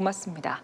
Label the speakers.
Speaker 1: 고맙습니다.